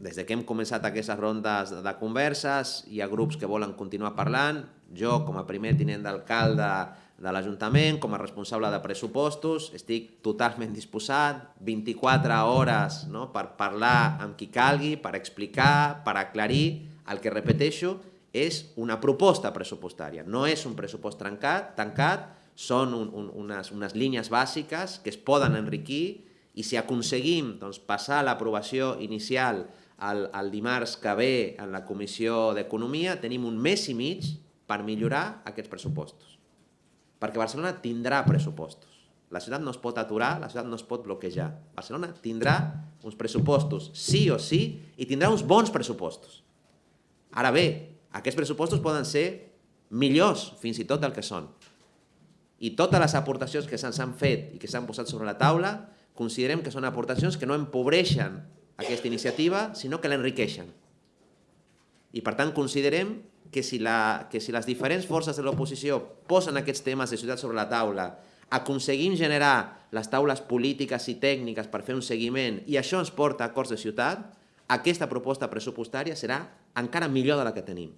des de que hem començat aquestes rondes de converses, hi ha grups que volen continuar parlant, jo com a primer tinent d'alcalde de l'Ajuntament, com a responsable de pressupostos, estic totalment disposat, 24 hores no, per parlar amb qui calgui, per explicar, per aclarir, el que repeteixo és una proposta pressupostària, no és un pressupost trencat, tancat, són un, un, unes, unes línies bàsiques que es poden enriquir i si aconseguim doncs, passar l'aprovació inicial el, el dimarts que ve en la Comissió d'Economia, tenim un mes i mig per millorar aquests pressupostos. Perquè Barcelona tindrà pressupostos. La ciutat no es pot aturar, la ciutat no es pot bloquejar. Barcelona tindrà uns pressupostos sí o sí i tindrà uns bons pressupostos. Ara bé, aquests pressupostos poden ser millors fins i tot del que són. I totes les aportacions que se'ns han fet i que s'han posat sobre la taula considerem que són aportacions que no empobreixen aquesta iniciativa, sinó que l'enriqueixen. I per tant considerem que si, la, que si les diferents forces de l'oposició posen aquests temes de ciutat sobre la taula, aconseguim generar les taules polítiques i tècniques per fer un seguiment i això ens porta a acords de ciutat, aquesta proposta pressupostària serà encara millor de la que tenim.